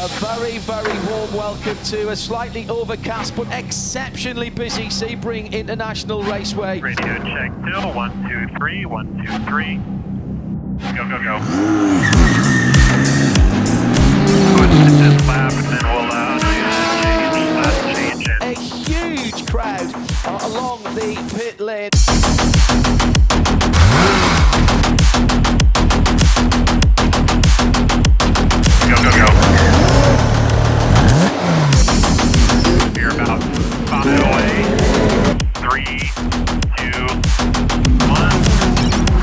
A very, very warm welcome to a slightly overcast but exceptionally busy Sebring International Raceway. Radio check still, one, two, three, one, two, three. Go, go, go. Push lap and then we'll allow last change. A huge crowd along the pit lane. Five, three, two, one.